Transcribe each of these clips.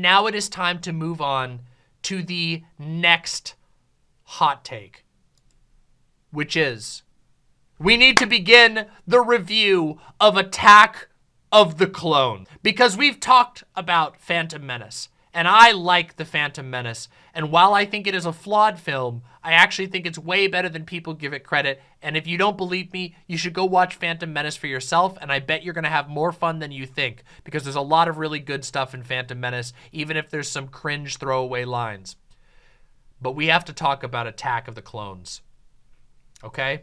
Now it is time to move on to the next hot take, which is we need to begin the review of Attack of the Clone because we've talked about Phantom Menace and I like The Phantom Menace. And while I think it is a flawed film, I actually think it's way better than people give it credit. And if you don't believe me, you should go watch Phantom Menace for yourself. And I bet you're going to have more fun than you think because there's a lot of really good stuff in Phantom Menace, even if there's some cringe throwaway lines. But we have to talk about Attack of the Clones. Okay?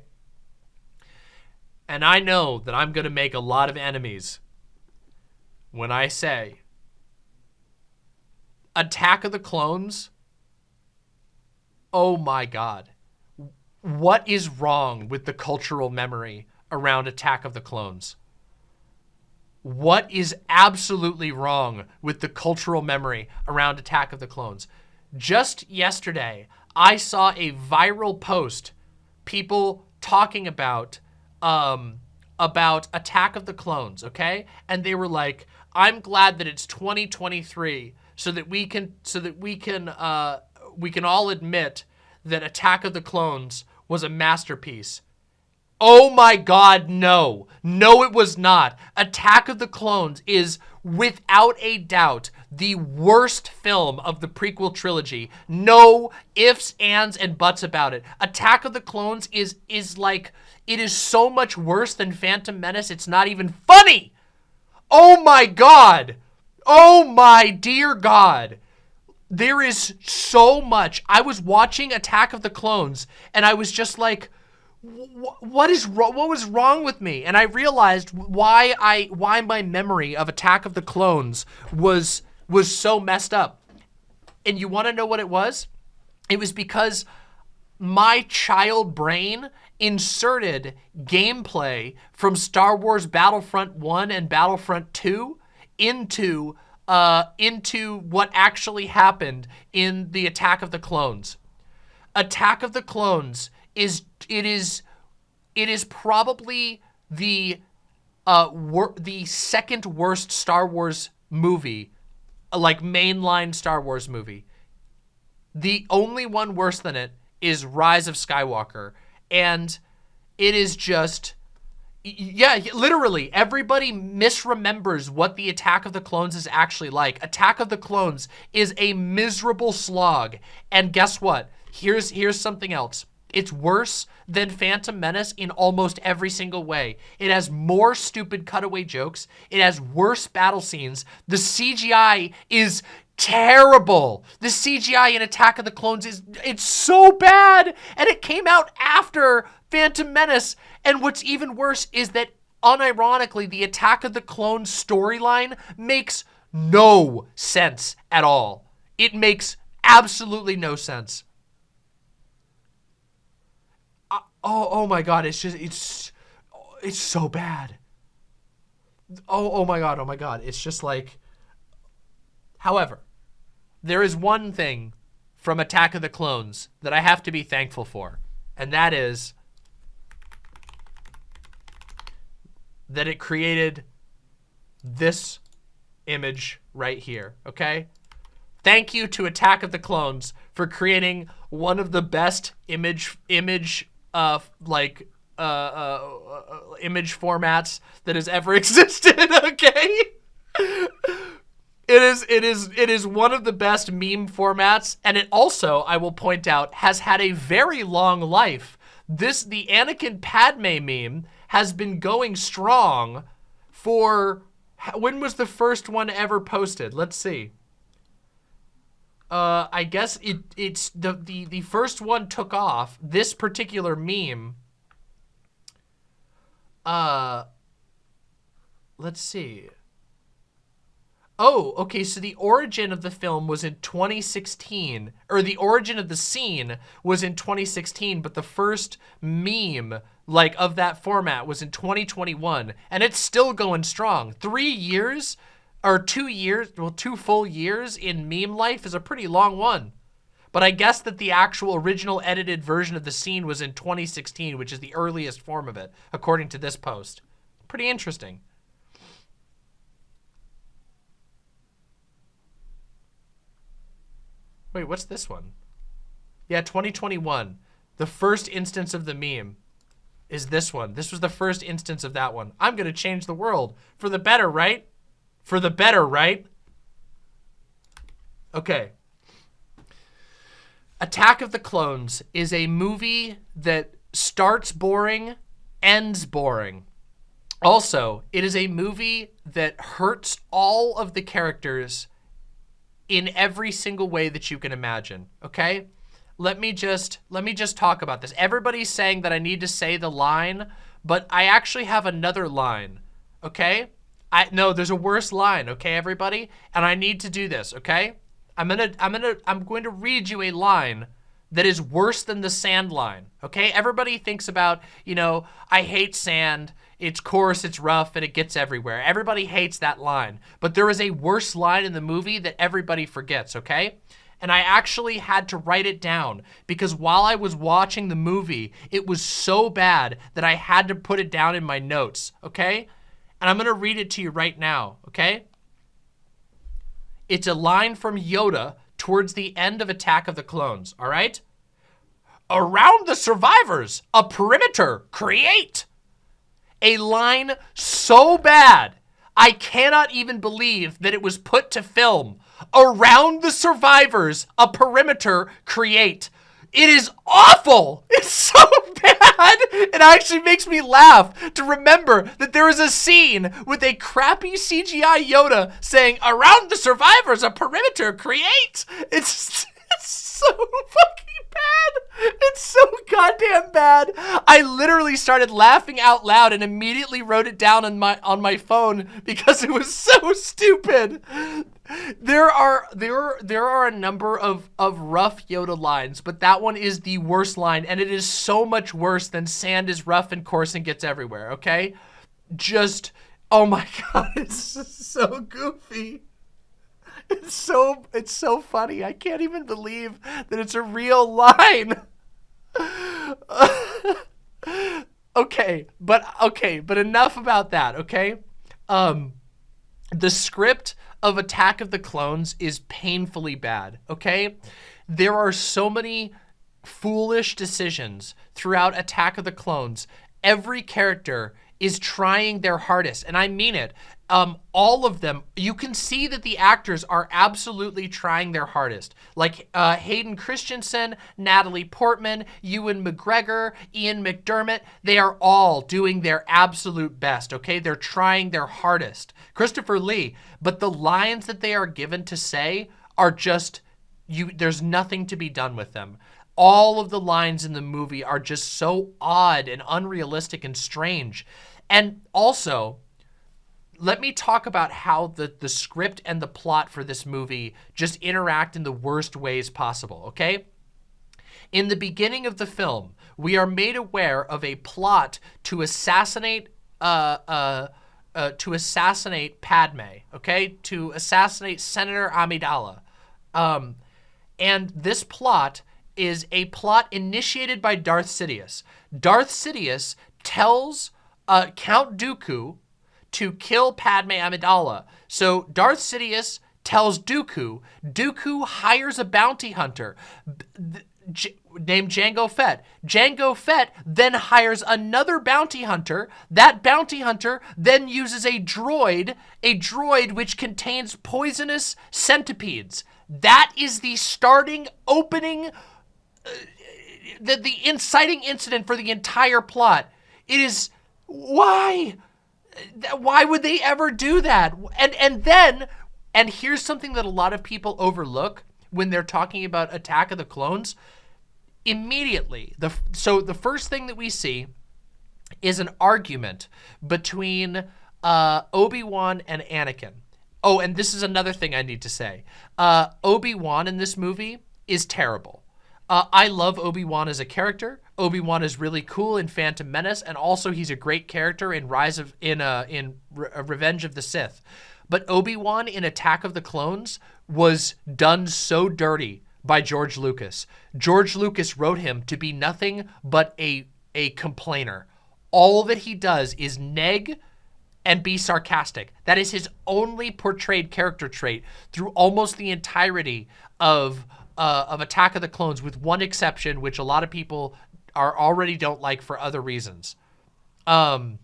And I know that I'm going to make a lot of enemies when I say Attack of the Clones. Oh my god. What is wrong with the cultural memory around Attack of the Clones? What is absolutely wrong with the cultural memory around Attack of the Clones? Just yesterday, I saw a viral post, people talking about um, about Attack of the Clones, okay? And they were like, I'm glad that it's 2023 so that we can so that we can uh, we can all admit that Attack of the Clones was a masterpiece. Oh my god, no. No, it was not. Attack of the Clones is, without a doubt, the worst film of the prequel trilogy. No ifs, ands, and buts about it. Attack of the Clones is, is like, it is so much worse than Phantom Menace, it's not even funny. Oh my god. Oh my dear God. There is so much. I was watching Attack of the Clones and I was just like, what is what was wrong with me? And I realized why I why my memory of Attack of the Clones was was so messed up. And you want to know what it was? It was because my child brain inserted gameplay from Star Wars Battlefront 1 and Battlefront 2 into uh, into what actually happened in the Attack of the Clones. Attack of the Clones is it is it is probably the uh the second worst Star Wars movie, like mainline Star Wars movie. The only one worse than it is Rise of Skywalker, and it is just yeah, literally, everybody misremembers what the Attack of the Clones is actually like. Attack of the Clones is a miserable slog. And guess what? Here's, here's something else. It's worse than Phantom Menace in almost every single way. It has more stupid cutaway jokes. It has worse battle scenes. The CGI is terrible. The CGI in Attack of the Clones is, it's so bad. And it came out after Phantom Menace. And what's even worse is that, unironically, the Attack of the Clones storyline makes no sense at all. It makes absolutely no sense. Uh, oh, oh my God, it's just, it's, it's so bad. Oh, oh my God, oh my God. It's just like, however, there is one thing from Attack of the Clones that I have to be thankful for, and that is that it created this image right here, okay? Thank you to Attack of the Clones for creating one of the best image image uh like uh, uh, uh image formats that has ever existed, okay? It is it is it is one of the best meme formats and it also, I will point out, has had a very long life. This the Anakin Padme meme has been going strong for when was the first one ever posted? Let's see. Uh, I guess it it's the the the first one took off. This particular meme. Uh, let's see. Oh, okay, so the origin of the film was in 2016, or the origin of the scene was in 2016, but the first meme like of that format was in 2021 and it's still going strong. Three years or two years, well, two full years in meme life is a pretty long one. But I guess that the actual original edited version of the scene was in 2016, which is the earliest form of it, according to this post. Pretty interesting. Wait, what's this one? Yeah, 2021. The first instance of the meme is this one. This was the first instance of that one. I'm going to change the world for the better, right? For the better, right? Okay. Attack of the Clones is a movie that starts boring, ends boring. Also, it is a movie that hurts all of the characters in every single way that you can imagine, okay? Let me just let me just talk about this. Everybody's saying that I need to say the line, but I actually have another line, okay? I no, there's a worse line, okay, everybody? And I need to do this, okay? I'm gonna I'm gonna I'm going to read you a line that is worse than the sand line, okay? Everybody thinks about, you know, I hate sand, it's coarse, it's rough, and it gets everywhere. Everybody hates that line. But there is a worse line in the movie that everybody forgets, okay? And I actually had to write it down because while I was watching the movie, it was so bad that I had to put it down in my notes, okay? And I'm gonna read it to you right now, okay? It's a line from Yoda towards the end of Attack of the Clones, all right? Around the survivors, a perimeter create. A line so bad, I cannot even believe that it was put to film. Around the survivors, a perimeter create. It is awful. It's so bad. It actually makes me laugh to remember that there is a scene with a crappy CGI Yoda saying, around the survivors, a perimeter create. It's, it's so fucking bad. It's so goddamn bad. I literally started laughing out loud and immediately wrote it down on my on my phone because it was so stupid. There are there there are a number of of rough Yoda lines, but that one is the worst line and it is so much worse than sand is rough and coarse and gets everywhere, okay? Just oh my god, it's so goofy. It's so it's so funny. I can't even believe that it's a real line. okay, but okay, but enough about that, okay? Um the script of Attack of the Clones is painfully bad, okay? There are so many foolish decisions throughout Attack of the Clones. Every character is trying their hardest, and I mean it. Um, all of them, you can see that the actors are absolutely trying their hardest. Like uh, Hayden Christensen, Natalie Portman, Ewan McGregor, Ian McDiarmid, they are all doing their absolute best, okay? They're trying their hardest. Christopher Lee, but the lines that they are given to say are just, you. there's nothing to be done with them all of the lines in the movie are just so odd and unrealistic and strange. And also, let me talk about how the, the script and the plot for this movie just interact in the worst ways possible, okay? In the beginning of the film, we are made aware of a plot to assassinate uh, uh, uh, to assassinate Padme, okay? To assassinate Senator Amidala. Um, and this plot is a plot initiated by Darth Sidious. Darth Sidious tells uh, Count Dooku to kill Padme Amidala. So Darth Sidious tells Dooku. Dooku hires a bounty hunter named Jango Fett. Jango Fett then hires another bounty hunter. That bounty hunter then uses a droid, a droid which contains poisonous centipedes. That is the starting opening the, the inciting incident for the entire plot. It is, why? Why would they ever do that? And, and then, and here's something that a lot of people overlook when they're talking about Attack of the Clones. Immediately, the so the first thing that we see is an argument between uh, Obi-Wan and Anakin. Oh, and this is another thing I need to say. Uh, Obi-Wan in this movie is terrible. Uh, I love Obi-Wan as a character. Obi-Wan is really cool in Phantom Menace, and also he's a great character in Rise of in uh, in Re uh, Revenge of the Sith. But Obi-Wan in Attack of the Clones was done so dirty by George Lucas. George Lucas wrote him to be nothing but a a complainer. All that he does is neg and be sarcastic. That is his only portrayed character trait through almost the entirety of uh, of Attack of the Clones, with one exception, which a lot of people are already don't like for other reasons. Um,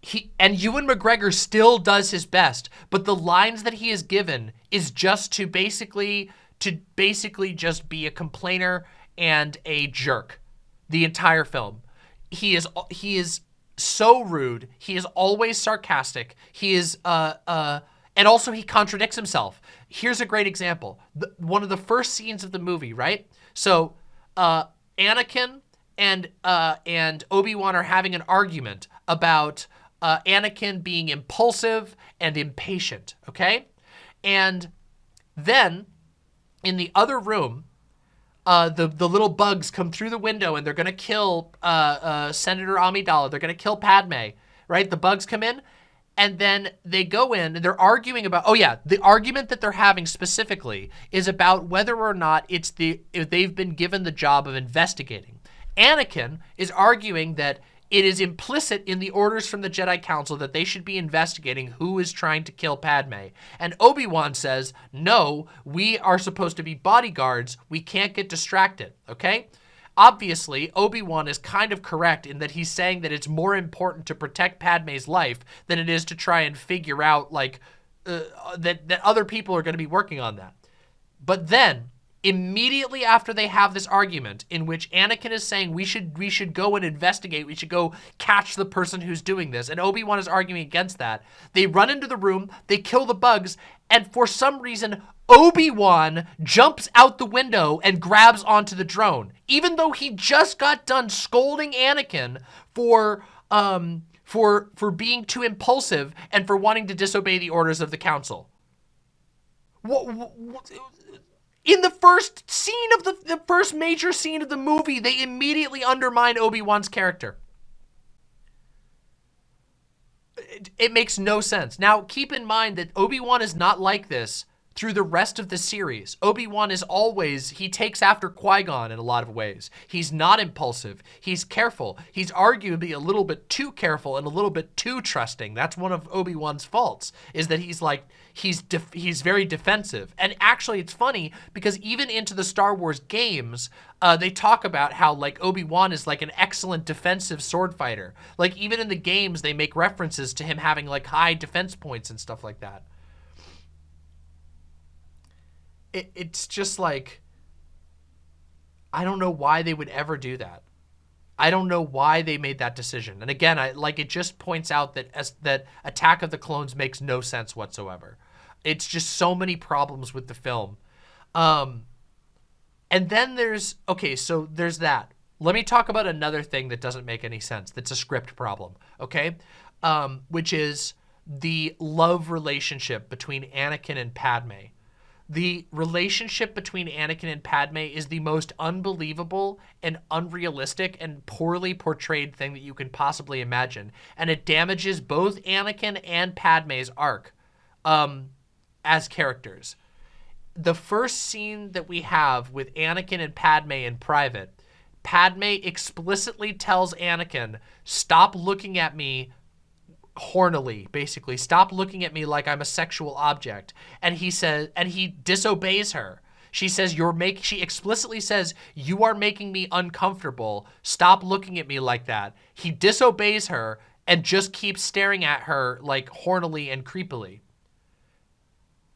he and Ewan McGregor still does his best, but the lines that he is given is just to basically to basically just be a complainer and a jerk the entire film. He is he is so rude. He is always sarcastic. He is uh uh and also he contradicts himself. Here's a great example. The, one of the first scenes of the movie, right? So, uh Anakin and uh and Obi-Wan are having an argument about uh Anakin being impulsive and impatient, okay? And then in the other room, uh, the, the little bugs come through the window and they're going to kill uh, uh, Senator Amidala. They're going to kill Padme, right? The bugs come in and then they go in and they're arguing about, oh yeah, the argument that they're having specifically is about whether or not it's the, if they've been given the job of investigating. Anakin is arguing that it is implicit in the orders from the Jedi Council that they should be investigating who is trying to kill Padme. And Obi-Wan says, no, we are supposed to be bodyguards. We can't get distracted, okay? Obviously, Obi-Wan is kind of correct in that he's saying that it's more important to protect Padme's life than it is to try and figure out, like, uh, that, that other people are going to be working on that. But then, immediately after they have this argument in which Anakin is saying we should we should go and investigate, we should go catch the person who's doing this, and Obi-Wan is arguing against that, they run into the room, they kill the bugs, and for some reason, Obi-Wan jumps out the window and grabs onto the drone, even though he just got done scolding Anakin for um for for being too impulsive and for wanting to disobey the orders of the council. What, what, in the first scene of the, the first major scene of the movie, they immediately undermine Obi-Wan's character. It, it makes no sense. Now, keep in mind that Obi-Wan is not like this through the rest of the series. Obi-Wan is always, he takes after Qui-Gon in a lot of ways. He's not impulsive. He's careful. He's arguably a little bit too careful and a little bit too trusting. That's one of Obi-Wan's faults, is that he's like, he's he's very defensive. And actually, it's funny because even into the Star Wars games, uh, they talk about how like Obi-Wan is like an excellent defensive sword fighter. Like even in the games, they make references to him having like high defense points and stuff like that it, it's just like, I don't know why they would ever do that. I don't know why they made that decision. And again, I like it just points out that as that Attack of the Clones makes no sense whatsoever. It's just so many problems with the film. Um and then there's okay, so there's that. Let me talk about another thing that doesn't make any sense. That's a script problem, okay? Um which is the love relationship between Anakin and Padme the relationship between Anakin and Padme is the most unbelievable and unrealistic and poorly portrayed thing that you can possibly imagine. And it damages both Anakin and Padme's arc um, as characters. The first scene that we have with Anakin and Padme in private, Padme explicitly tells Anakin, stop looking at me hornily, basically. Stop looking at me like I'm a sexual object. And he says, and he disobeys her. She says, you're make, she explicitly says, you are making me uncomfortable. Stop looking at me like that. He disobeys her and just keeps staring at her like hornily and creepily.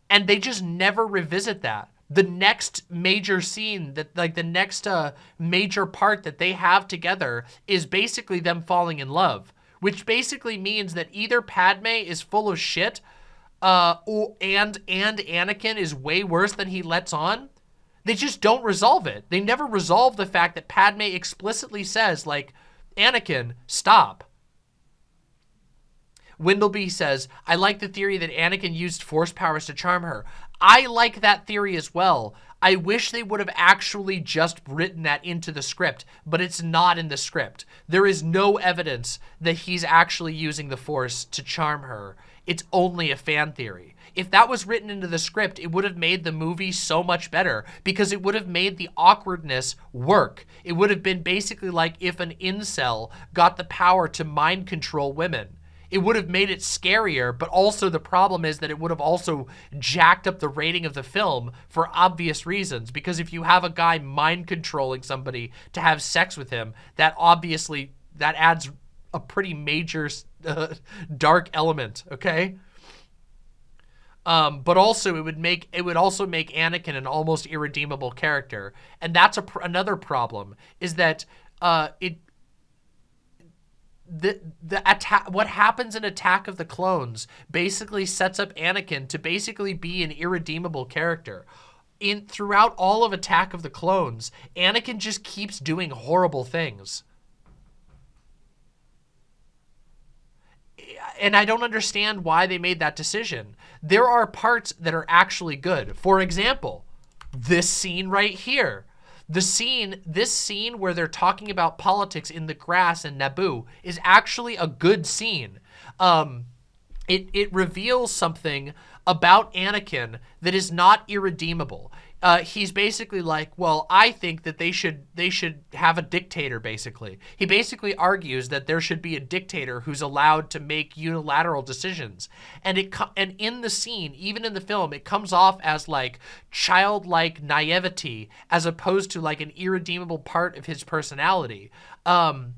And they just never revisit that. The next major scene that like the next uh, major part that they have together is basically them falling in love which basically means that either Padme is full of shit uh, or, and, and Anakin is way worse than he lets on. They just don't resolve it. They never resolve the fact that Padme explicitly says, like, Anakin, stop. Windleby says, I like the theory that Anakin used force powers to charm her. I like that theory as well. I wish they would have actually just written that into the script, but it's not in the script. There is no evidence that he's actually using the Force to charm her. It's only a fan theory. If that was written into the script, it would have made the movie so much better because it would have made the awkwardness work. It would have been basically like if an incel got the power to mind control women it would have made it scarier, but also the problem is that it would have also jacked up the rating of the film for obvious reasons. Because if you have a guy mind controlling somebody to have sex with him, that obviously, that adds a pretty major uh, dark element, okay? Um, but also it would make it would also make Anakin an almost irredeemable character, and that's a pr another problem is that uh, it the the attack what happens in Attack of the Clones basically sets up Anakin to basically be an irredeemable character. In throughout all of Attack of the Clones, Anakin just keeps doing horrible things. and I don't understand why they made that decision. There are parts that are actually good. For example, this scene right here. The scene, this scene where they're talking about politics in the grass in Naboo is actually a good scene. Um, it, it reveals something about Anakin that is not irredeemable uh, he's basically like, well, I think that they should they should have a dictator. Basically, he basically argues that there should be a dictator who's allowed to make unilateral decisions. And it and in the scene, even in the film, it comes off as like childlike naivety as opposed to like an irredeemable part of his personality. Um,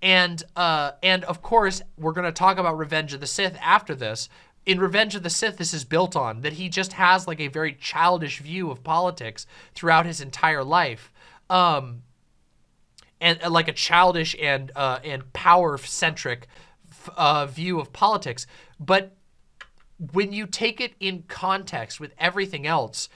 and uh, and of course, we're gonna talk about Revenge of the Sith after this, in Revenge of the Sith, this is built on, that he just has like a very childish view of politics throughout his entire life. Um, and uh, like a childish and uh, and power-centric uh, view of politics. But when you take it in context with everything else,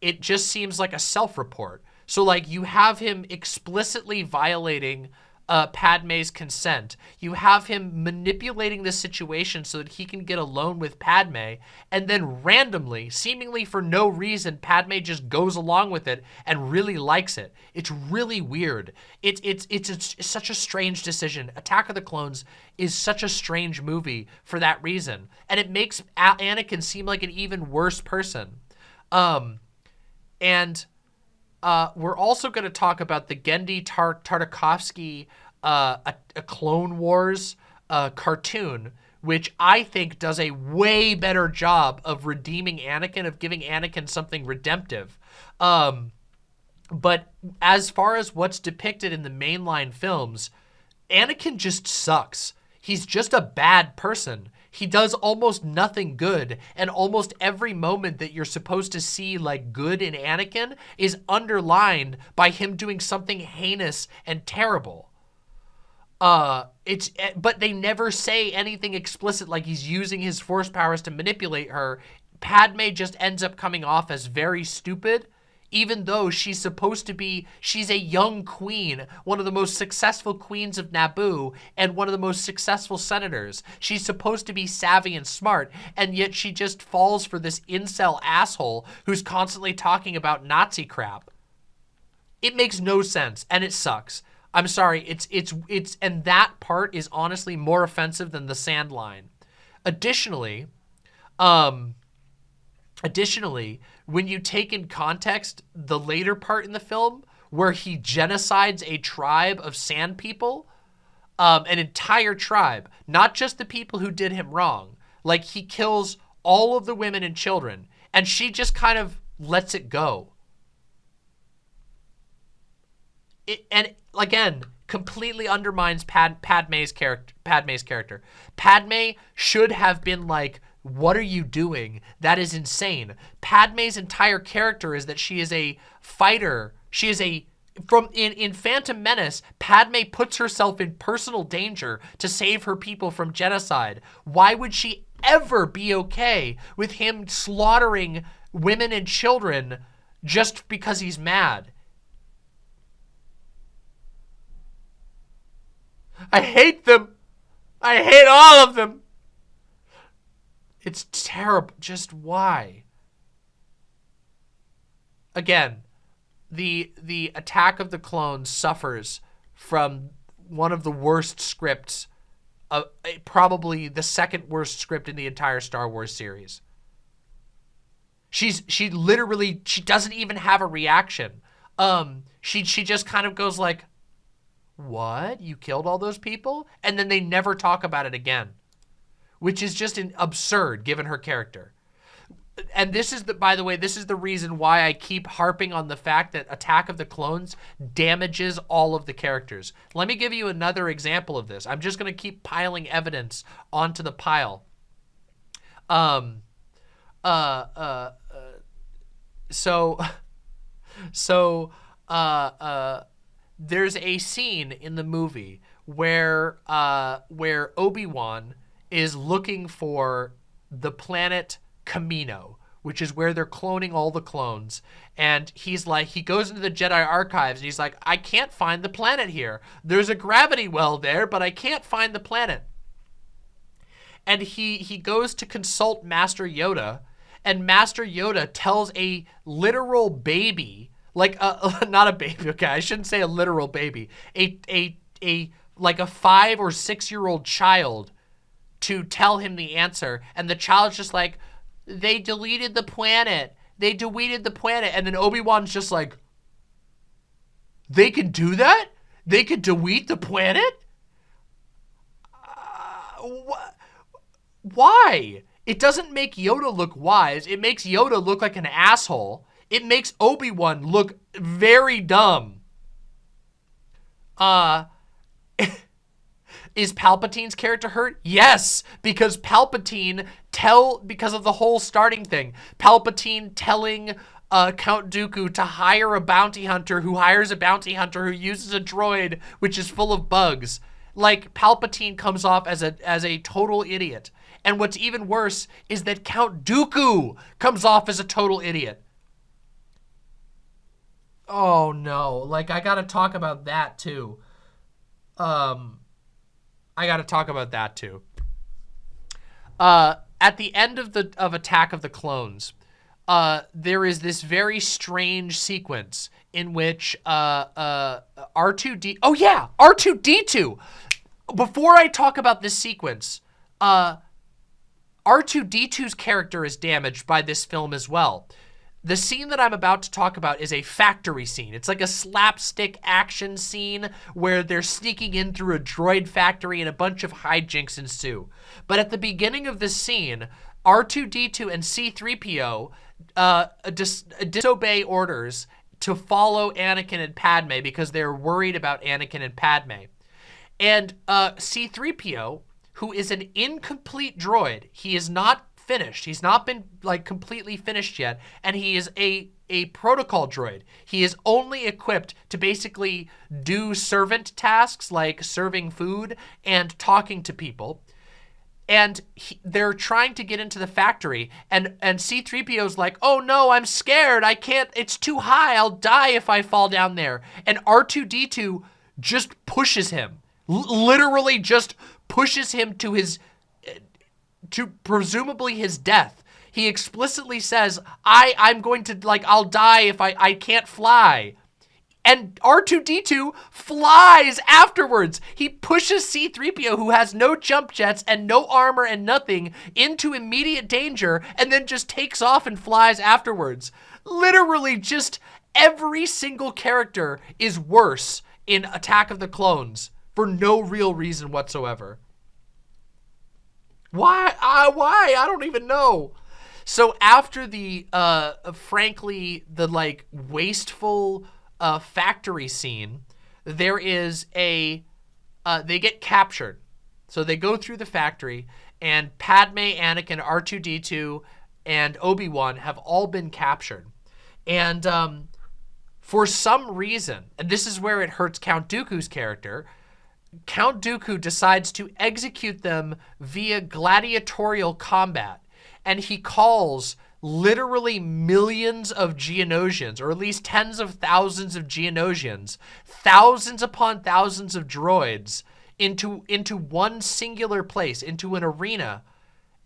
it just seems like a self-report. So like you have him explicitly violating uh, Padme's consent. You have him manipulating the situation so that he can get alone with Padme, and then randomly, seemingly for no reason, Padme just goes along with it and really likes it. It's really weird. It's it's it's, it's such a strange decision. Attack of the Clones is such a strange movie for that reason, and it makes Anakin seem like an even worse person. Um, and uh, we're also going to talk about the Genndy Tar Tartakovsky uh, a, a, Clone Wars uh, cartoon, which I think does a way better job of redeeming Anakin, of giving Anakin something redemptive. Um, but as far as what's depicted in the mainline films, Anakin just sucks. He's just a bad person. He does almost nothing good, and almost every moment that you're supposed to see like good in Anakin is underlined by him doing something heinous and terrible. Uh, it's eh, but they never say anything explicit like he's using his force powers to manipulate her. Padme just ends up coming off as very stupid even though she's supposed to be, she's a young queen, one of the most successful queens of Naboo, and one of the most successful senators. She's supposed to be savvy and smart, and yet she just falls for this incel asshole who's constantly talking about Nazi crap. It makes no sense, and it sucks. I'm sorry, it's, it's, it's, and that part is honestly more offensive than the sand line. Additionally, um, additionally, when you take in context the later part in the film where he genocides a tribe of sand people, um, an entire tribe, not just the people who did him wrong. Like he kills all of the women and children and she just kind of lets it go. It, and again, completely undermines Pad, Padme's character. Padme's character. Padme should have been like what are you doing? That is insane. Padme's entire character is that she is a fighter. She is a from in in Phantom Menace, Padme puts herself in personal danger to save her people from genocide. Why would she ever be okay with him slaughtering women and children just because he's mad? I hate them. I hate all of them. It's terrible. Just why? Again, the the Attack of the Clones suffers from one of the worst scripts, uh, probably the second worst script in the entire Star Wars series. She's she literally she doesn't even have a reaction. Um, she she just kind of goes like, "What? You killed all those people?" And then they never talk about it again. which is just an absurd given her character. And this is the, by the way, this is the reason why I keep harping on the fact that Attack of the Clones damages all of the characters. Let me give you another example of this. I'm just going to keep piling evidence onto the pile. Um, uh, uh, uh so, so, uh, uh, there's a scene in the movie where, uh, where Obi-Wan is looking for the planet Kamino, which is where they're cloning all the clones. And he's like, he goes into the Jedi archives and he's like, I can't find the planet here. There's a gravity well there, but I can't find the planet. And he, he goes to consult Master Yoda and Master Yoda tells a literal baby, like a, not a baby, okay, I shouldn't say a literal baby, a, a, a, like a five or six year old child to tell him the answer. And the child's just like, they deleted the planet. They deleted the planet. And then Obi-Wan's just like, they can do that? They can delete the planet? Uh, wh why? It doesn't make Yoda look wise. It makes Yoda look like an asshole. It makes Obi-Wan look very dumb. Uh, is Palpatine's character hurt? Yes, because Palpatine tell, because of the whole starting thing. Palpatine telling uh, Count Dooku to hire a bounty hunter who hires a bounty hunter who uses a droid which is full of bugs. Like, Palpatine comes off as a, as a total idiot. And what's even worse is that Count Dooku comes off as a total idiot. Oh no, like I gotta talk about that too. Um, I gotta talk about that too. Uh, at the end of the of Attack of the Clones, uh, there is this very strange sequence in which uh, uh, R2D. Oh yeah, R2D2. Before I talk about this sequence, uh, R2-D2's character is damaged by this film as well. The scene that I'm about to talk about is a factory scene. It's like a slapstick action scene where they're sneaking in through a droid factory and a bunch of hijinks ensue. But at the beginning of this scene, R2-D2 and C-3PO uh, dis disobey orders to follow Anakin and Padme because they're worried about Anakin and Padme. And uh, C-3PO who is an incomplete droid. He is not finished. He's not been like completely finished yet. And he is a, a protocol droid. He is only equipped to basically do servant tasks like serving food and talking to people. And he, they're trying to get into the factory and, and C-3PO's like, oh no, I'm scared. I can't, it's too high. I'll die if I fall down there. And R2-D2 just pushes him. L literally just pushes him to his, to presumably his death. He explicitly says, I, I'm going to, like, I'll die if I, I can't fly. And R2-D2 flies afterwards. He pushes C-3PO, who has no jump jets and no armor and nothing, into immediate danger, and then just takes off and flies afterwards. Literally just every single character is worse in Attack of the Clones for no real reason whatsoever. Why? Uh, why? I don't even know. So after the, uh, frankly, the like wasteful uh, factory scene, there is a, uh, they get captured. So they go through the factory and Padme, Anakin, R2-D2, and Obi-Wan have all been captured. And um, for some reason, and this is where it hurts Count Dooku's character, Count Dooku decides to execute them via gladiatorial combat, and he calls literally millions of Geonosians, or at least tens of thousands of Geonosians, thousands upon thousands of droids, into, into one singular place, into an arena,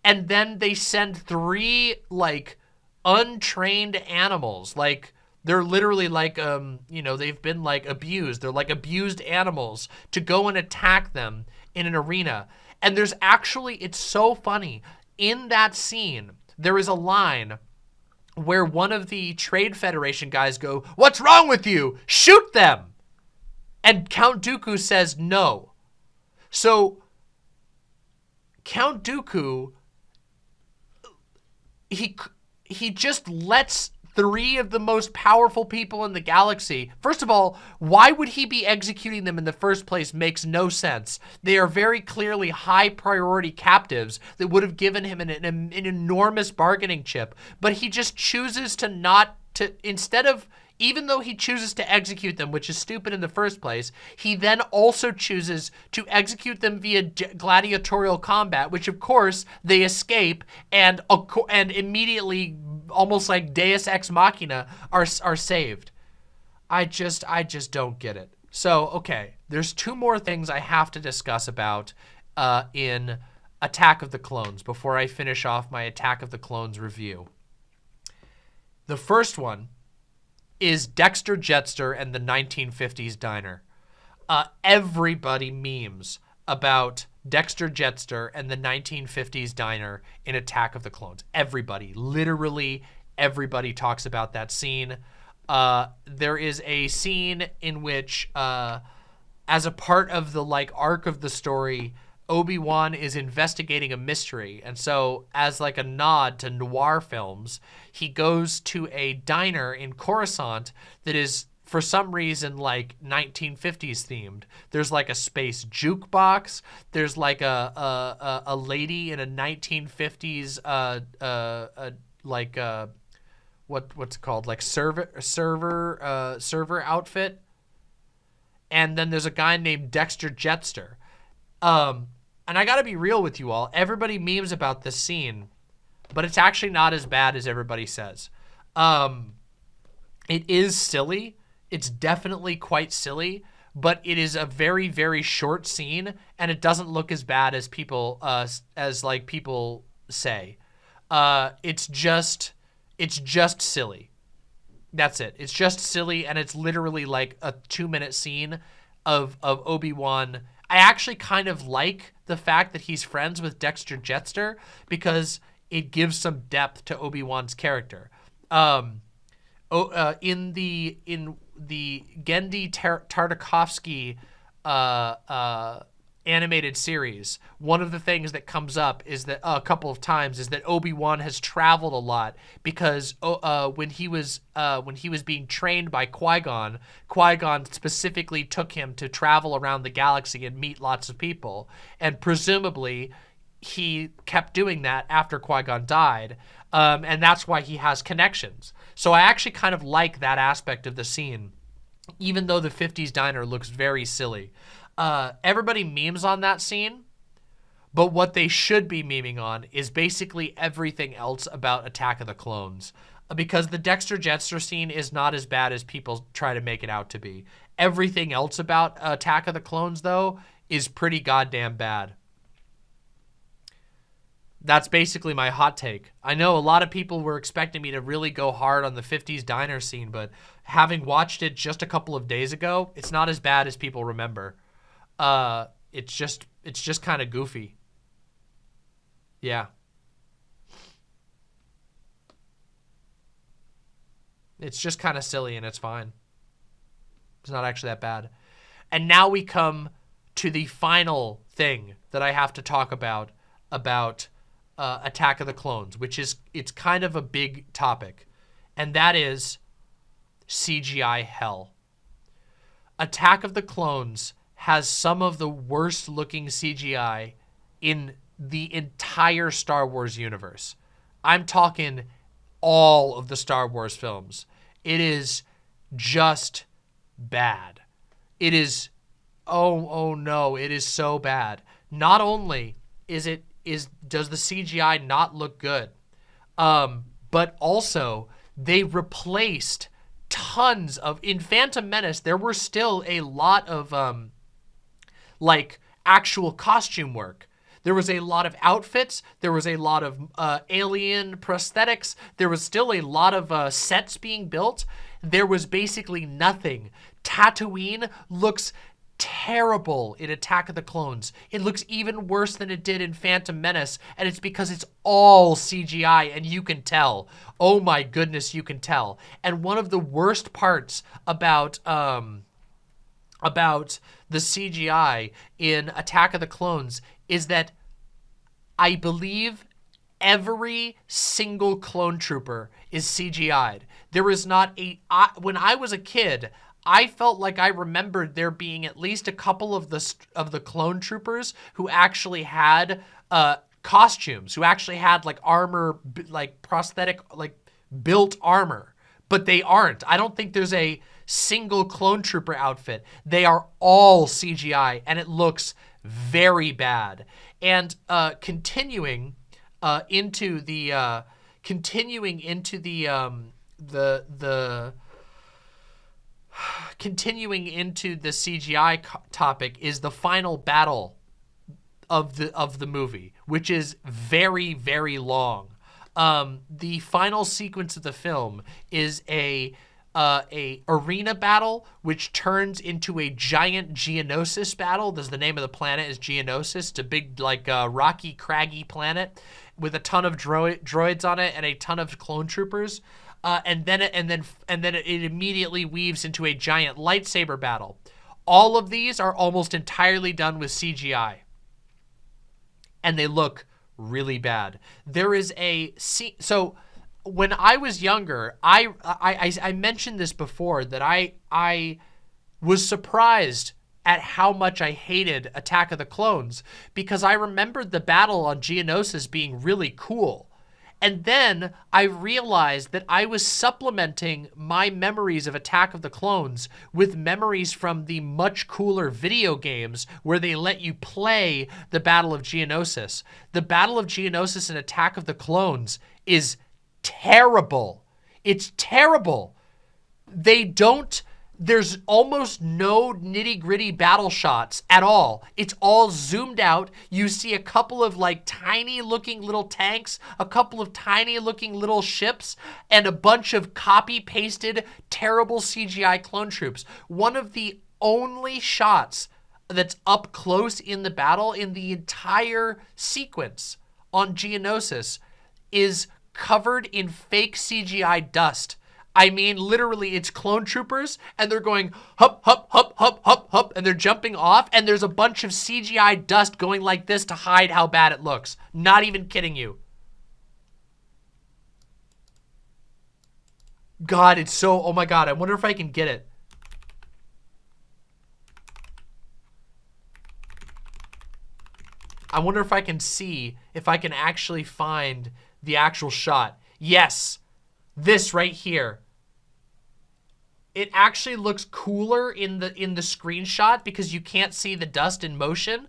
and then they send three, like, untrained animals, like they're literally like, um, you know, they've been like abused. They're like abused animals to go and attack them in an arena. And there's actually, it's so funny. In that scene, there is a line where one of the Trade Federation guys go, what's wrong with you? Shoot them! And Count Dooku says no. So Count Dooku he he just lets three of the most powerful people in the galaxy. First of all, why would he be executing them in the first place makes no sense. They are very clearly high priority captives that would have given him an, an, an enormous bargaining chip, but he just chooses to not to instead of even though he chooses to execute them, which is stupid in the first place, he then also chooses to execute them via gladiatorial combat, which of course they escape and and immediately, almost like Deus Ex Machina, are are saved. I just I just don't get it. So okay, there's two more things I have to discuss about uh, in Attack of the Clones before I finish off my Attack of the Clones review. The first one is Dexter Jettster and the 1950s Diner. Uh, everybody memes about Dexter Jettster, and the 1950s Diner in Attack of the Clones. Everybody, literally everybody talks about that scene. Uh, there is a scene in which, uh, as a part of the like arc of the story, Obi-Wan is investigating a mystery. And so as like a nod to noir films, he goes to a diner in Coruscant that is for some reason like 1950s themed. There's like a space jukebox. There's like a a, a lady in a 1950s uh uh, uh like uh what what's called like server server uh server outfit. And then there's a guy named Dexter Jettster. Um and I gotta be real with you all. Everybody memes about this scene, but it's actually not as bad as everybody says. Um, it is silly. It's definitely quite silly, but it is a very, very short scene, and it doesn't look as bad as people, uh, as like people say. Uh, it's just, it's just silly. That's it. It's just silly, and it's literally like a two-minute scene of of Obi Wan I actually kind of like the fact that he's friends with Dexter Jettster because it gives some depth to Obi-Wan's character. Um, oh, uh, in the in the Genndy Tartakovsky uh, uh, animated series, one of the things that comes up is that uh, a couple of times is that Obi-Wan has traveled a lot because oh, uh, when he was uh, when he was being trained by Qui-Gon, Qui-Gon specifically took him to travel around the galaxy and meet lots of people. And presumably he kept doing that after Qui-Gon died. Um, and that's why he has connections. So I actually kind of like that aspect of the scene, even though the 50s diner looks very silly uh, everybody memes on that scene, but what they should be memeing on is basically everything else about Attack of the Clones. Uh, because the Dexter Jettster scene is not as bad as people try to make it out to be. Everything else about Attack of the Clones, though, is pretty goddamn bad. That's basically my hot take. I know a lot of people were expecting me to really go hard on the 50s diner scene, but having watched it just a couple of days ago, it's not as bad as people remember. Uh, it's just it's just kind of goofy. Yeah. It's just kind of silly and it's fine. It's not actually that bad. And now we come to the final thing that I have to talk about about uh, Attack of the Clones, which is it's kind of a big topic, and that is CGI hell. Attack of the Clones has some of the worst looking CGI in the entire Star Wars universe. I'm talking all of the Star Wars films. It is just bad. It is, oh, oh no, it is so bad. Not only is it, is does the CGI not look good, um, but also they replaced tons of, in Phantom Menace, there were still a lot of, um, like actual costume work. There was a lot of outfits. There was a lot of uh, alien prosthetics. There was still a lot of uh, sets being built. There was basically nothing. Tatooine looks terrible in Attack of the Clones. It looks even worse than it did in Phantom Menace, and it's because it's all CGI, and you can tell. Oh my goodness, you can tell. And one of the worst parts about um, about the CGI in Attack of the Clones is that I believe every single clone trooper is CGI'd. There is not a. I, when I was a kid, I felt like I remembered there being at least a couple of the of the clone troopers who actually had uh, costumes, who actually had like armor, like prosthetic, like built armor, but they aren't. I don't think there's a single clone trooper outfit. They are all CGI, and it looks very bad. And uh, continuing uh, into the uh, continuing into the um, the the continuing into the CGI topic is the final battle of the of the movie, which is very very long. Um, the final sequence of the film is a uh, a arena battle, which turns into a giant Geonosis battle. This is the name of the planet is Geonosis. It's a big, like, uh, rocky, craggy planet with a ton of droid droids on it and a ton of clone troopers. Uh, and then it, and then and then it immediately weaves into a giant lightsaber battle. All of these are almost entirely done with CGI, and they look really bad. There is a so when I was younger, I, I, I mentioned this before that I, I was surprised at how much I hated Attack of the Clones because I remembered the battle on Geonosis being really cool. And then I realized that I was supplementing my memories of Attack of the Clones with memories from the much cooler video games where they let you play the Battle of Geonosis. The Battle of Geonosis and Attack of the Clones is terrible. It's terrible. They don't, there's almost no nitty gritty battle shots at all. It's all zoomed out. You see a couple of like tiny looking little tanks, a couple of tiny looking little ships, and a bunch of copy pasted terrible CGI clone troops. One of the only shots that's up close in the battle in the entire sequence on Geonosis is covered in fake CGI dust. I mean, literally, it's clone troopers, and they're going hup, hup, hup, hup, hup, hup, and they're jumping off, and there's a bunch of CGI dust going like this to hide how bad it looks. Not even kidding you. God, it's so, oh my God, I wonder if I can get it. I wonder if I can see if I can actually find the actual shot. Yes, this right here. It actually looks cooler in the in the screenshot because you can't see the dust in motion.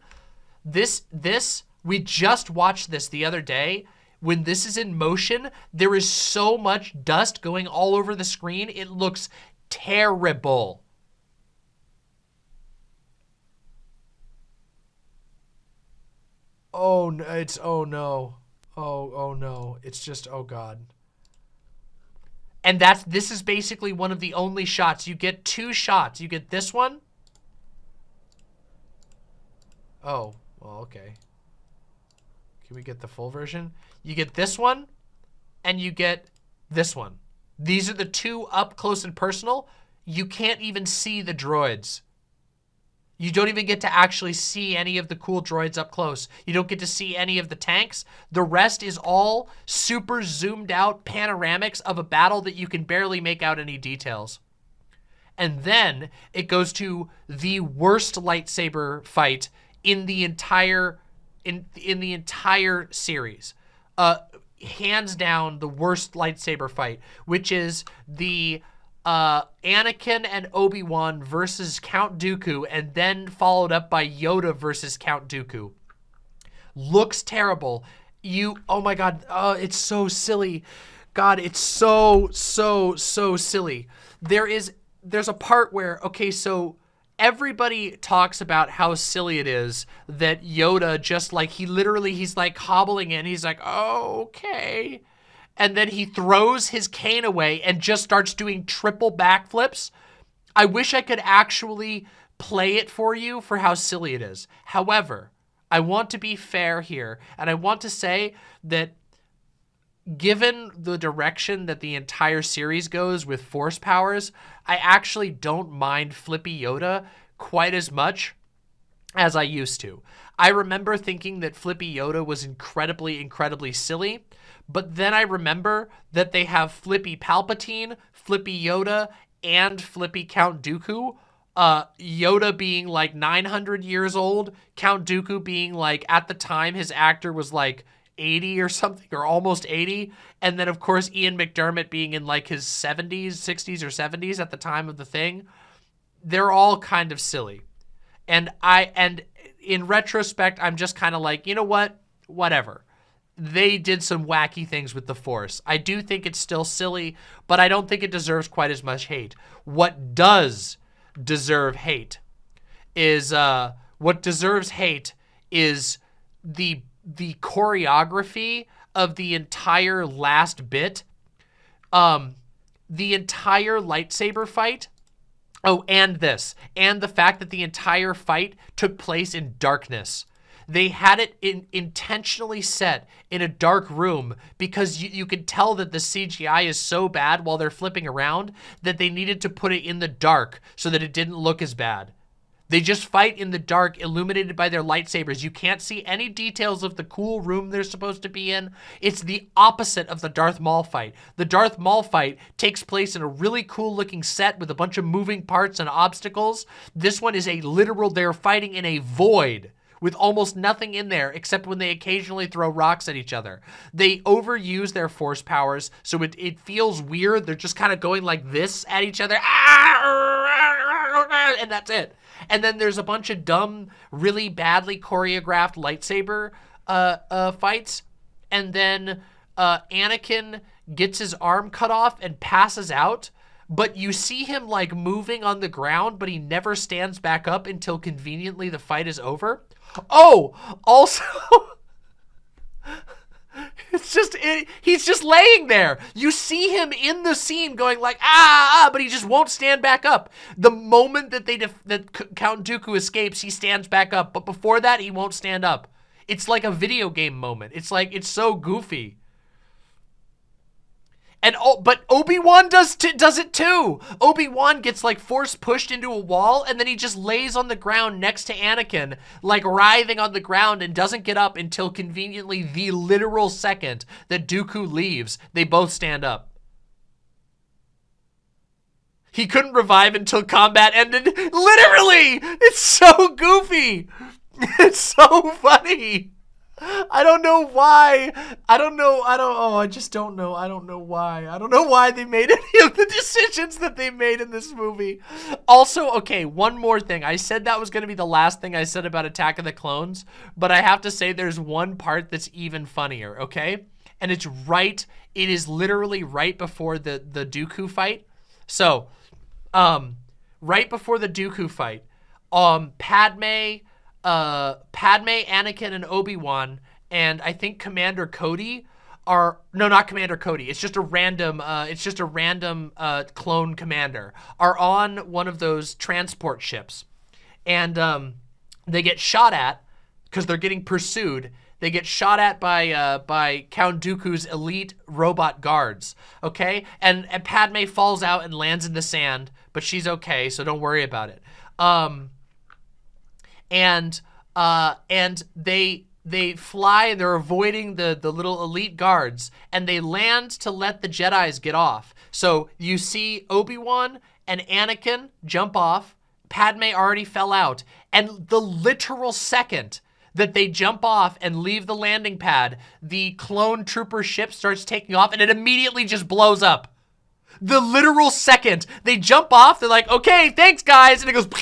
This this we just watched this the other day. When this is in motion, there is so much dust going all over the screen. It looks terrible. Oh, it's, oh no. Oh, oh no. It's just, oh God. And that's, this is basically one of the only shots. You get two shots. You get this one. Oh, well, okay. Can we get the full version? You get this one, and you get this one. These are the two up close and personal. You can't even see the droids. You don't even get to actually see any of the cool droids up close. You don't get to see any of the tanks. The rest is all super zoomed out panoramics of a battle that you can barely make out any details. And then it goes to the worst lightsaber fight in the entire in in the entire series. Uh hands down the worst lightsaber fight, which is the uh, Anakin and Obi-Wan versus Count Dooku and then followed up by Yoda versus Count Dooku. Looks terrible. You, oh my God, oh, it's so silly. God, it's so, so, so silly. There is, there's a part where, okay, so everybody talks about how silly it is that Yoda just like, he literally, he's like hobbling in. He's like, oh, okay and then he throws his cane away and just starts doing triple backflips. I wish I could actually play it for you for how silly it is. However, I want to be fair here, and I want to say that given the direction that the entire series goes with force powers, I actually don't mind Flippy Yoda quite as much as I used to. I remember thinking that Flippy Yoda was incredibly, incredibly silly, but then I remember that they have Flippy Palpatine, Flippy Yoda, and Flippy Count Dooku. Uh, Yoda being like 900 years old, Count Dooku being like, at the time, his actor was like 80 or something, or almost 80. And then, of course, Ian McDiarmid being in like his 70s, 60s, or 70s at the time of the thing. They're all kind of silly. And I, and in retrospect, I'm just kind of like, you know what? Whatever. They did some wacky things with the Force. I do think it's still silly, but I don't think it deserves quite as much hate. What does deserve hate is, uh, what deserves hate is the, the choreography of the entire last bit. Um, the entire lightsaber fight Oh, and this, and the fact that the entire fight took place in darkness. They had it in, intentionally set in a dark room because you, you could tell that the CGI is so bad while they're flipping around that they needed to put it in the dark so that it didn't look as bad. They just fight in the dark, illuminated by their lightsabers. You can't see any details of the cool room they're supposed to be in. It's the opposite of the Darth Maul fight. The Darth Maul fight takes place in a really cool looking set with a bunch of moving parts and obstacles. This one is a literal, they're fighting in a void with almost nothing in there except when they occasionally throw rocks at each other. They overuse their force powers, so it, it feels weird. They're just kind of going like this at each other. And that's it. And then there's a bunch of dumb, really badly choreographed lightsaber uh, uh, fights. And then uh, Anakin gets his arm cut off and passes out. But you see him like moving on the ground, but he never stands back up until conveniently the fight is over. Oh, also... It's just, it, he's just laying there. You see him in the scene going like, ah, ah, but he just won't stand back up. The moment that they, that Count Dooku escapes, he stands back up. But before that, he won't stand up. It's like a video game moment. It's like, it's so goofy. And oh, but Obi-Wan does does it too. Obi-Wan gets like force pushed into a wall and then he just lays on the ground next to Anakin, like writhing on the ground and doesn't get up until conveniently the literal second that Dooku leaves. They both stand up. He couldn't revive until combat ended. Literally! It's so goofy. It's so funny. I don't know why. I don't know. I don't. Oh, I just don't know. I don't know why. I don't know why they made any of the decisions that they made in this movie. Also, okay, one more thing. I said that was going to be the last thing I said about Attack of the Clones, but I have to say there's one part that's even funnier, okay? And it's right. It is literally right before the, the Dooku fight. So, um, right before the Dooku fight, um, Padme uh, Padme, Anakin, and Obi-Wan, and I think Commander Cody are, no, not Commander Cody. It's just a random, uh, it's just a random uh, clone commander, are on one of those transport ships. And um, they get shot at because they're getting pursued. They get shot at by uh, by Count Dooku's elite robot guards, okay? And, and Padme falls out and lands in the sand, but she's okay, so don't worry about it. Um, and uh, and they they fly they're avoiding the the little elite guards and they land to let the Jedi's get off. So you see Obi-Wan and Anakin jump off. Padme already fell out. And the literal second that they jump off and leave the landing pad, the clone trooper ship starts taking off and it immediately just blows up. The literal second they jump off, they're like, okay, thanks guys. And it goes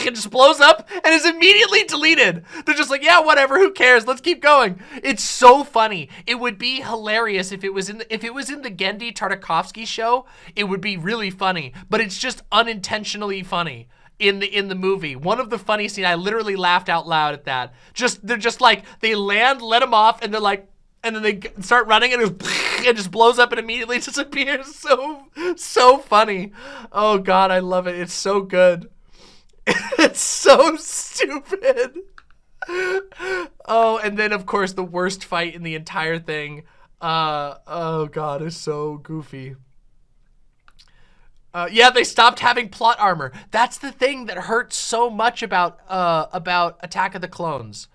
it just blows up and is immediately deleted. They're just like, yeah, whatever, who cares? Let's keep going. It's so funny. It would be hilarious if it was in the, if it was in the Genndy Tartakovsky show. It would be really funny, but it's just unintentionally funny in the in the movie. One of the funny scenes, I literally laughed out loud at that. Just they're just like they land, let them off, and they're like, and then they start running, and it, it just blows up and immediately disappears. So so funny. Oh God, I love it. It's so good. it's so stupid. Oh, and then of course the worst fight in the entire thing. Uh, oh god, it's so goofy. Uh, yeah, they stopped having plot armor. That's the thing that hurts so much about uh, about Attack of the Clones.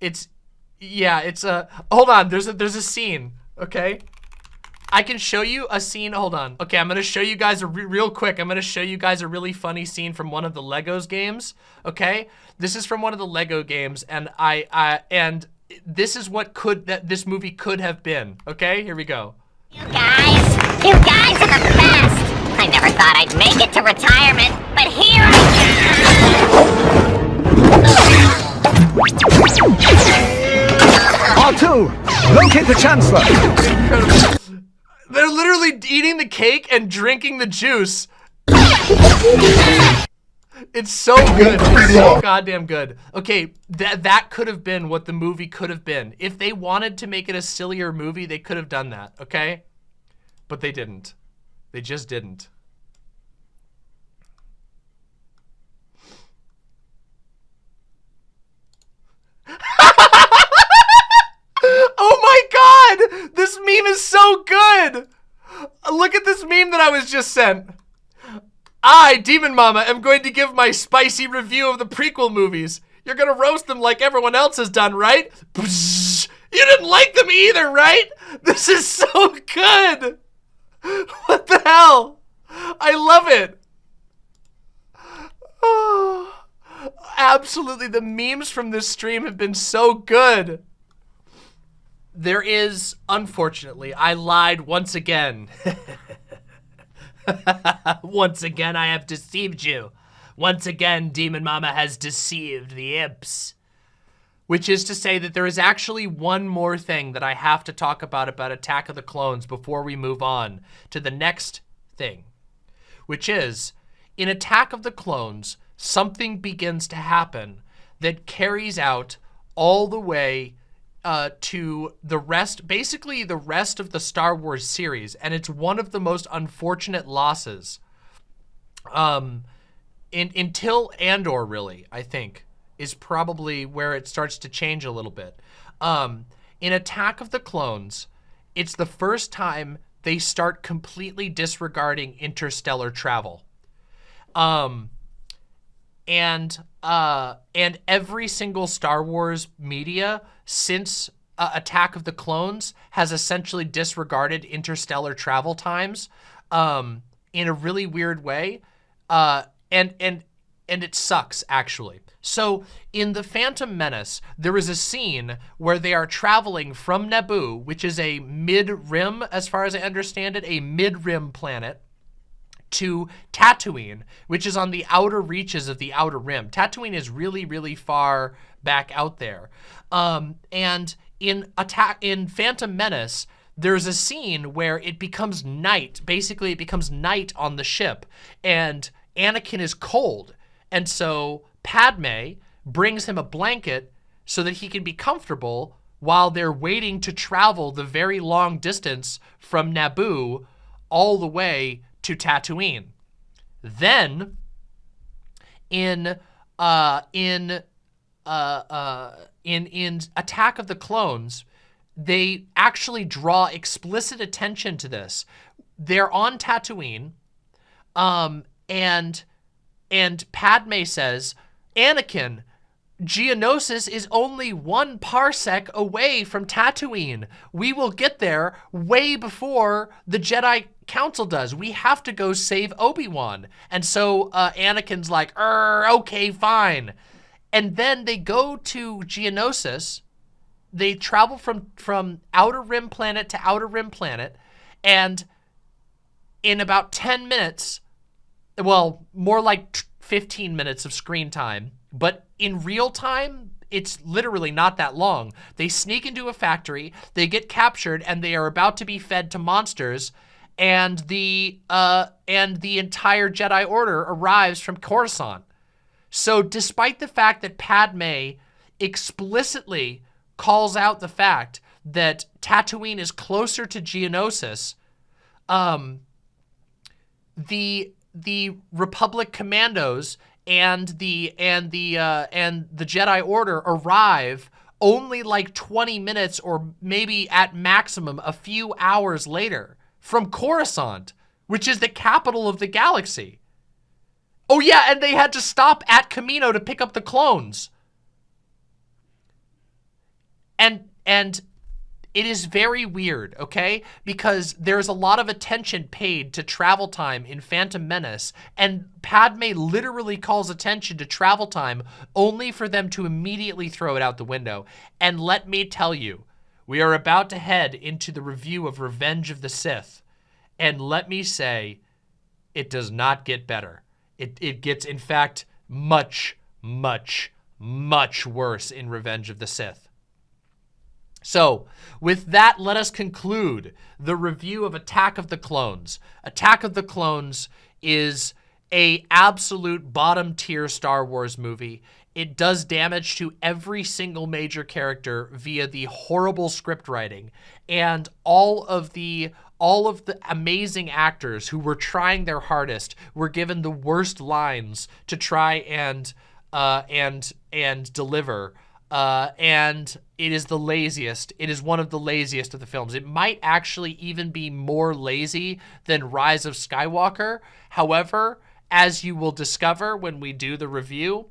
It's yeah, it's a hold on. There's a there's a scene. Okay, I can show you a scene. Hold on. Okay, I'm gonna show you guys a re real quick. I'm gonna show you guys a really funny scene from one of the Legos games. Okay, this is from one of the Lego games, and I I and this is what could that this movie could have been. Okay, here we go. You guys, you guys are the best. I never thought I'd make it to retirement, but here I R2, locate the Chancellor. They're literally eating the cake and drinking the juice. It's so good. It's so goddamn good. Okay, that that could have been what the movie could have been. If they wanted to make it a sillier movie, they could have done that, okay? But they didn't. They just didn't. oh my god! This meme is so good! Look at this meme that I was just sent. I, Demon Mama, am going to give my spicy review of the prequel movies. You're gonna roast them like everyone else has done, right? You didn't like them either, right? This is so good! What the hell? I love it! Oh, absolutely, the memes from this stream have been so good. There is, unfortunately, I lied once again. Once again, I have deceived you. Once again, Demon Mama has deceived the imps. Which is to say that there is actually one more thing that I have to talk about about Attack of the Clones before we move on to the next thing. Which is, in Attack of the Clones, something begins to happen that carries out all the way uh, to the rest, basically the rest of the Star Wars series, and it's one of the most unfortunate losses. Um, in, until Andor, really, I think, is probably where it starts to change a little bit. Um, in Attack of the Clones, it's the first time they start completely disregarding interstellar travel. Um, and uh, and every single Star Wars media since uh, Attack of the Clones has essentially disregarded interstellar travel times um, in a really weird way. Uh, and, and, and it sucks, actually. So in The Phantom Menace, there is a scene where they are traveling from Naboo, which is a mid-rim, as far as I understand it, a mid-rim planet, to Tatooine, which is on the outer reaches of the Outer Rim. Tatooine is really, really far back out there. Um, and in attack in Phantom Menace, there's a scene where it becomes night. Basically, it becomes night on the ship, and Anakin is cold. And so Padme brings him a blanket so that he can be comfortable while they're waiting to travel the very long distance from Naboo all the way to Tatooine. Then, in uh, in uh, uh, in in Attack of the Clones, they actually draw explicit attention to this. They're on Tatooine, um, and and Padme says, Anakin, Geonosis is only one parsec away from Tatooine. We will get there way before the Jedi Council does. We have to go save Obi-Wan. And so uh, Anakin's like, er, okay, fine. And then they go to Geonosis. They travel from, from Outer Rim planet to Outer Rim planet. And in about 10 minutes, well, more like 15 minutes of screen time, but in real time, it's literally not that long. They sneak into a factory, they get captured, and they are about to be fed to monsters, and the uh, and the entire Jedi Order arrives from Coruscant. So despite the fact that Padme explicitly calls out the fact that Tatooine is closer to Geonosis, um, the the Republic commandos and the and the uh, and the Jedi Order arrive only like 20 minutes or maybe at maximum a few hours later from Coruscant, which is the capital of the galaxy. Oh yeah, and they had to stop at Kamino to pick up the clones. And and it is very weird, okay? Because there's a lot of attention paid to travel time in Phantom Menace, and Padme literally calls attention to travel time only for them to immediately throw it out the window. And let me tell you, we are about to head into the review of Revenge of the Sith. And let me say, it does not get better. It, it gets, in fact, much, much, much worse in Revenge of the Sith. So, with that, let us conclude the review of Attack of the Clones. Attack of the Clones is a absolute bottom tier Star Wars movie. It does damage to every single major character via the horrible script writing and all of the all of the amazing actors who were trying their hardest were given the worst lines to try and uh, and and deliver uh, and it is the laziest. It is one of the laziest of the films. It might actually even be more lazy than Rise of Skywalker. However, as you will discover when we do the review,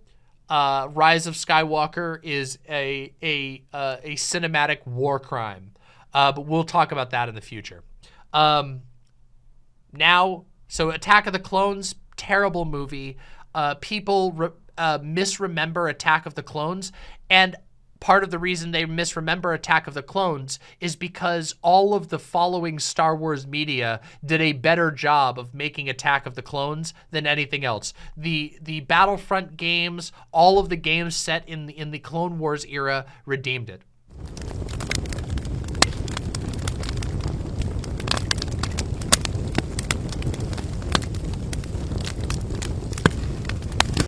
uh, Rise of Skywalker is a a uh, a cinematic war crime. Uh, but we'll talk about that in the future. Um, now, so Attack of the Clones, terrible movie. Uh, people uh, misremember Attack of the Clones. And part of the reason they misremember Attack of the Clones is because all of the following Star Wars media did a better job of making Attack of the Clones than anything else. The the Battlefront games, all of the games set in the, in the Clone Wars era redeemed it.